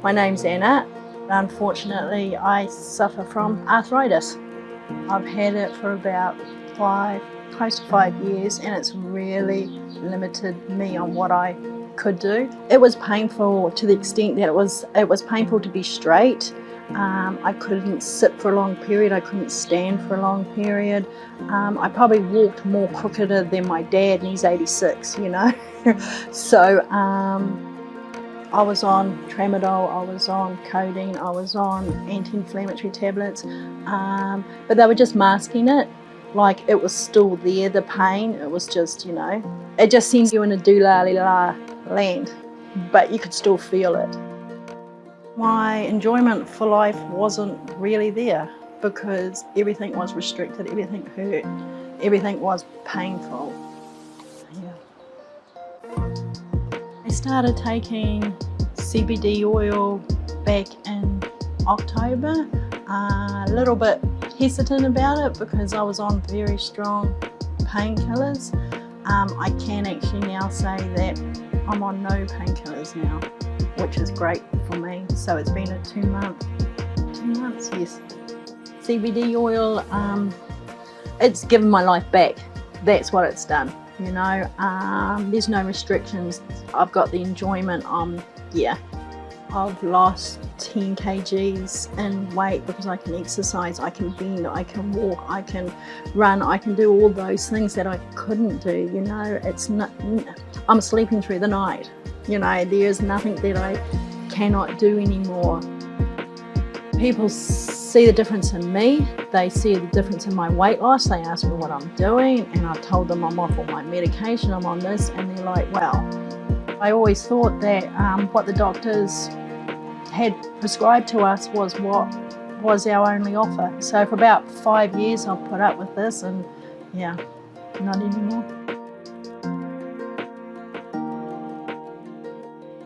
My name's Anna. Unfortunately, I suffer from arthritis. I've had it for about five, close to five years, and it's really limited me on what I could do. It was painful to the extent that it was it was painful to be straight. Um, I couldn't sit for a long period, I couldn't stand for a long period. Um, I probably walked more crookeder than my dad and he's 86, you know. so um, I was on tramadol, I was on codeine, I was on anti-inflammatory tablets, um, but they were just masking it. Like it was still there, the pain, it was just, you know, it just seemed you in a doolally-la la land, but you could still feel it. My enjoyment for life wasn't really there because everything was restricted, everything hurt, everything was painful. I started taking CBD oil back in October. Uh, a little bit hesitant about it because I was on very strong painkillers. Um, I can actually now say that I'm on no painkillers now, which is great for me. So it's been a two month, two months, yes. CBD oil, um, it's given my life back. That's what it's done you know um, there's no restrictions. I've got the enjoyment um yeah I've lost 10 kgs in weight because I can exercise I can bend I can walk I can run I can do all those things that I couldn't do you know. It's not I'm sleeping through the night you know. There's nothing that I cannot do anymore people see the difference in me. They see the difference in my weight loss. They ask me what I'm doing and I've told them I'm off all my medication, I'm on this and they're like, well, I always thought that um, what the doctors had prescribed to us was what was our only offer. So for about five years I've put up with this and yeah, not anymore.